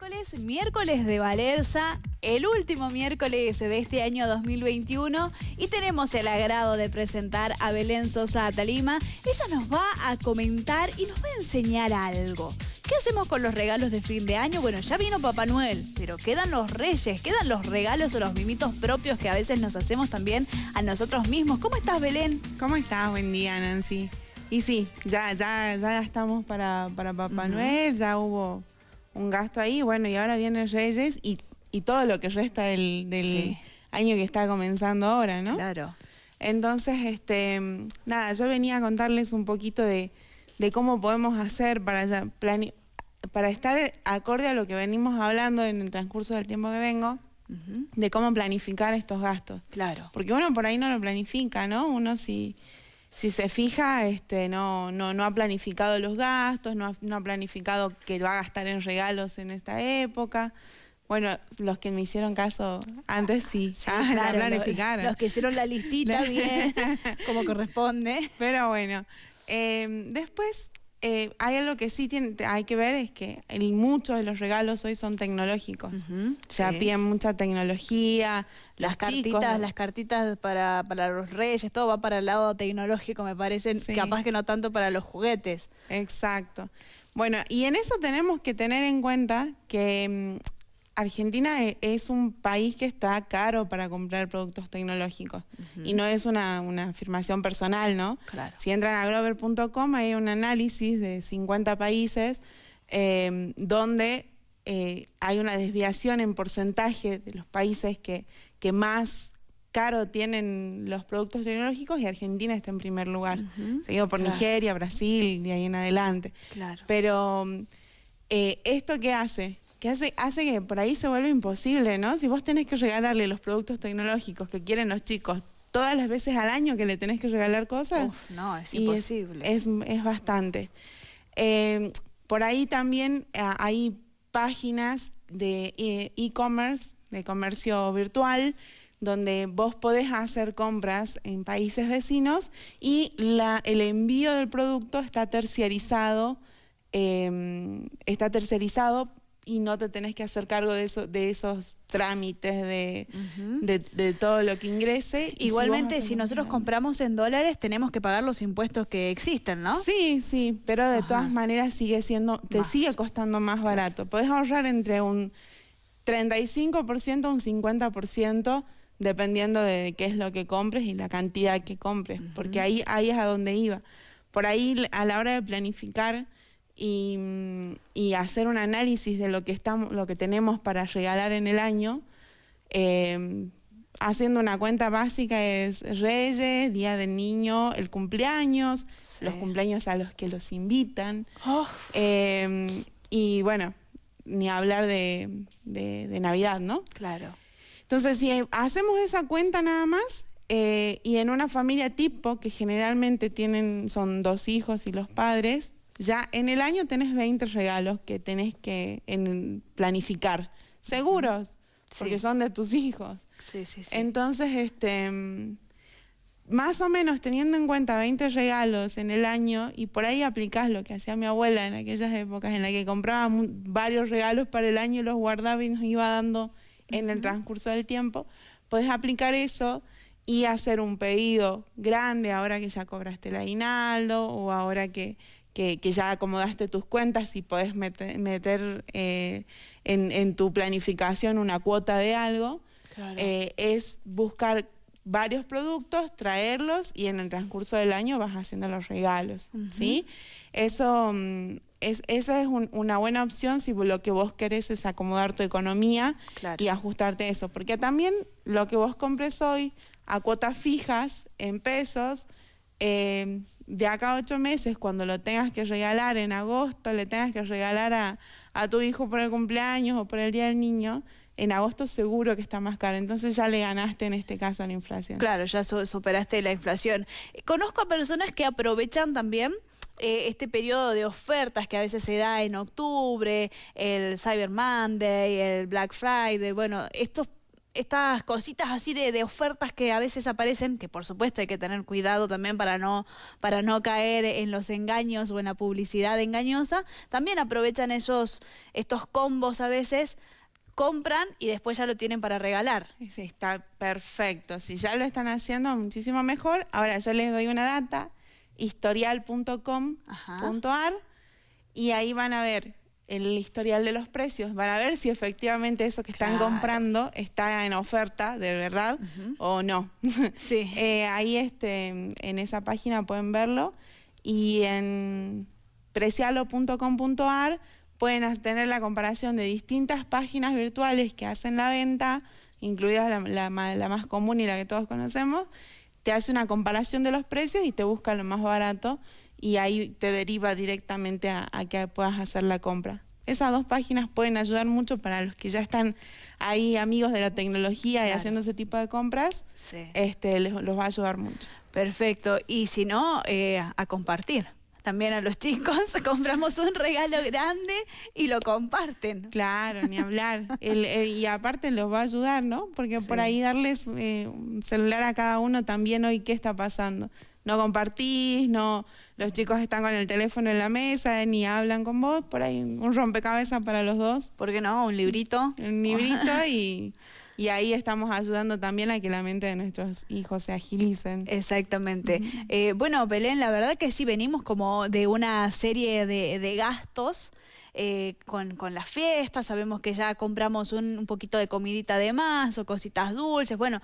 miércoles, miércoles de Valerza, el último miércoles de este año 2021 y tenemos el agrado de presentar a Belén Sosa Talima. Ella nos va a comentar y nos va a enseñar algo. ¿Qué hacemos con los regalos de fin de año? Bueno, ya vino Papá Noel, pero quedan los reyes, quedan los regalos o los mimitos propios que a veces nos hacemos también a nosotros mismos. ¿Cómo estás, Belén? ¿Cómo estás? Buen día, Nancy. Y sí, ya, ya, ya estamos para, para Papá Noel, ya hubo un gasto ahí, bueno, y ahora vienen Reyes y, todo lo que resta del, año que está comenzando ahora, ¿no? Claro. Entonces, este, nada, yo venía a contarles un poquito de, cómo podemos hacer para, para estar acorde a lo que venimos hablando en el transcurso del tiempo que vengo, de cómo planificar estos gastos. Claro. Porque uno por ahí no lo planifica, ¿no? Uno si si se fija, este, no, no, no ha planificado los gastos, no ha, no ha planificado que va a gastar en regalos en esta época. Bueno, los que me hicieron caso antes sí, sí la planificaron. Los, que hicieron la listita bien, como corresponde. Pero bueno, eh, después eh, hay algo que sí tiene, hay que ver, es que muchos de los regalos hoy son tecnológicos. o sea, piden mucha tecnología. Las cartitas, las cartitas para, para, los reyes, todo va para el lado tecnológico, me parece, capaz que no tanto para los juguetes. Exacto. Bueno, y en eso tenemos que tener en cuenta que mm, Argentina e, es un país que está caro para comprar productos tecnológicos. Y no es una, afirmación personal, ¿no? Si entran a glover.com hay un análisis de 50 países em, donde eh, hay una desviación en porcentaje de los países que, que más caro tienen los productos tecnológicos y Argentina está en primer lugar, seguido por Nigeria, Brasil y ahí en adelante. Pero eh, ¿esto qué hace? Que hace, hace que por ahí se vuelva imposible, ¿no? Si vos tenés que regalarle los productos tecnológicos que quieren los chicos todas las veces al año que le tenés que regalar cosas. no, es imposible. Es, bastante. Eh, por ahí también eh, hay páginas de eh, e-commerce, de comercio virtual, donde vos podés hacer compras en países vecinos y la, el envío del producto está terciarizado, está terciarizado y no te tenés que hacer cargo de, eso, de esos trámites de, de, todo lo que ingrese. Igualmente, si, nosotros compramos en dólares, tenemos que pagar los impuestos que existen, ¿no? Sí, sí, pero de todas maneras sigue siendo, te sigue costando más barato. Podés ahorrar entre un 35% a un 50%, dependiendo de qué es lo que compres y la cantidad que compres, porque ahí, ahí es a donde iba. Por ahí, a la hora de planificar y, hacer un análisis de lo que, estamos, lo que tenemos para regalar en el año, em, haciendo una cuenta básica es Reyes, Día del Niño, el cumpleaños, los cumpleaños a los que los invitan. Oh. Em, y bueno, ni hablar de, de, Navidad, ¿no? Claro. Entonces, si hacemos esa cuenta nada más, eh, y en una familia tipo, que generalmente tienen, son dos hijos y los padres, ya en el año tenés 20 regalos que tenés que planificar, seguros, porque son de tus hijos. Sí, sí, sí. Entonces, este, más o menos teniendo en cuenta 20 regalos en el año y por ahí aplicás lo que hacía mi abuela en aquellas épocas en las que compraba varios regalos para el año y los guardaba y nos iba dando en el transcurso del tiempo, puedes aplicar eso y hacer un pedido grande ahora que ya cobraste el aguinaldo o ahora que que, ya acomodaste tus cuentas y podés meter, eh, en, tu planificación una cuota de algo, eh, es buscar varios productos, traerlos y en el transcurso del año vas haciendo los regalos, ¿sí? Eso mm, es, esa es una buena opción si lo que vos querés es acomodar tu economía y ajustarte eso, porque también lo que vos compres hoy a cuotas fijas en pesos, eh, de acá a ocho meses, cuando lo tengas que regalar en agosto, le tengas que regalar a, a, tu hijo por el cumpleaños o por el Día del Niño, en agosto seguro que está más caro. Entonces ya le ganaste en este caso a la inflación. Claro, ya superaste la inflación. Conozco a personas que aprovechan también eh, este periodo de ofertas que a veces se da en octubre, el Cyber Monday, el Black Friday, bueno, estos estas cositas así de, de, ofertas que a veces aparecen, que por supuesto hay que tener cuidado también para no, para no caer en los engaños o en la publicidad engañosa, también aprovechan esos, estos combos a veces compran y después ya lo tienen para regalar. Sí, está perfecto. Si ya lo están haciendo, muchísimo mejor. Ahora yo les doy una data, historial.com.ar, y ahí van a ver el historial de los precios, van a ver si efectivamente eso que están comprando está en oferta de verdad o no. Sí. eh, ahí este, en esa página pueden verlo y en precialo.com.ar pueden tener la comparación de distintas páginas virtuales que hacen la venta, incluida la, la, la más común y la que todos conocemos, te hace una comparación de los precios y te busca lo más barato y ahí te deriva directamente a, a, que puedas hacer la compra. Esas dos páginas pueden ayudar mucho para los que ya están ahí amigos de la tecnología claro. y haciendo ese tipo de compras, sí. este, les, los va a ayudar mucho. Perfecto, y si no, eh, a compartir. También a los chicos compramos un regalo grande y lo comparten. Claro, ni hablar. el, el, y aparte los va a ayudar, ¿no? Porque sí. por ahí darles eh, un celular a cada uno también hoy, ¿qué está pasando? no compartís, no, los chicos están con el teléfono en la mesa, ni hablan con vos, por ahí un rompecabezas para los dos. ¿Por qué no? Un librito. Un librito y, y ahí estamos ayudando también a que la mente de nuestros hijos se agilicen. Exactamente. Uh -huh. eh, bueno, Belén, la verdad que sí venimos como de una serie de, de gastos eh, con, con, las fiestas, sabemos que ya compramos un, un, poquito de comidita de más o cositas dulces, bueno,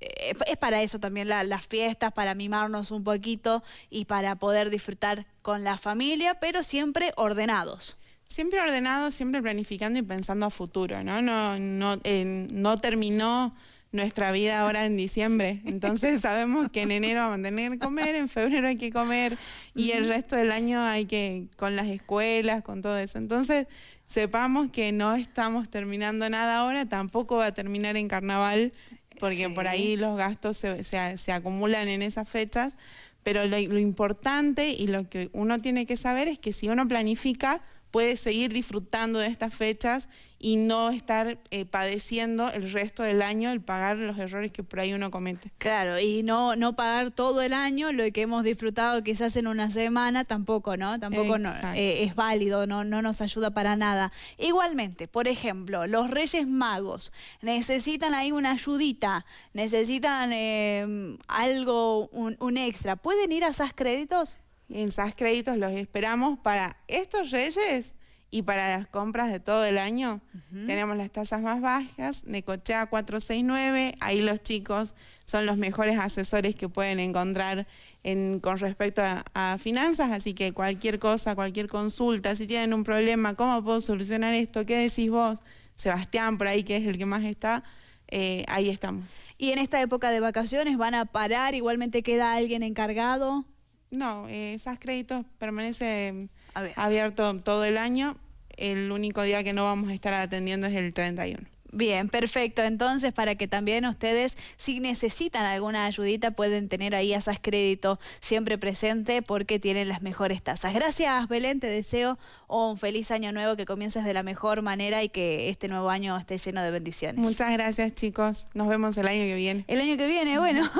eh, es para eso también la, las fiestas, para mimarnos un poquito y para poder disfrutar con la familia, pero siempre ordenados. Siempre ordenados, siempre planificando y pensando a futuro, ¿no? No, no, eh, no terminó nuestra vida ahora en diciembre. Entonces sabemos que en enero vamos a tener que comer, en febrero hay que comer y el resto del año hay que, con las escuelas, con todo eso. Entonces sepamos que no estamos terminando nada ahora, tampoco va a terminar en carnaval, porque sí. por ahí los gastos se, se, se, acumulan en esas fechas, pero lo, lo importante y lo que uno tiene que saber es que si uno planifica, puede seguir disfrutando de estas fechas y no estar eh, padeciendo el resto del año el pagar los errores que por ahí uno comete. Claro, y no, no pagar todo el año lo que hemos disfrutado quizás en una semana, tampoco, ¿no? Tampoco no, eh, es válido, no, no nos ayuda para nada. Igualmente, por ejemplo, los Reyes Magos necesitan ahí una ayudita, necesitan eh, algo, un, un extra. ¿Pueden ir a SAS Créditos? En SAS Créditos los esperamos para estos Reyes y para las compras de todo el año. Uh -huh. Tenemos las tasas más bajas, Necochea 469, ahí los chicos son los mejores asesores que pueden encontrar en, con respecto a, a, finanzas, así que cualquier cosa, cualquier consulta, si tienen un problema, ¿cómo puedo solucionar esto? ¿Qué decís vos? Sebastián, por ahí, que es el que más está. Eh, ahí estamos. ¿Y en esta época de vacaciones van a parar? ¿Igualmente queda alguien encargado? No, esas créditos permanece abierto. abierto todo el año. El único día que no vamos a estar atendiendo es el 31. Bien, perfecto. Entonces, para que también ustedes, si necesitan alguna ayudita, pueden tener ahí a SAS Crédito siempre presente porque tienen las mejores tasas. Gracias, Belén. Te deseo un feliz año nuevo, que comiences de la mejor manera y que este nuevo año esté lleno de bendiciones. Muchas gracias, chicos. Nos vemos el año que viene. El año que viene, bueno.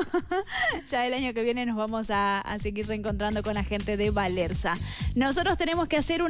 ya el año que viene nos vamos a, a seguir reencontrando con la gente de Valerza. Nosotros tenemos que hacer una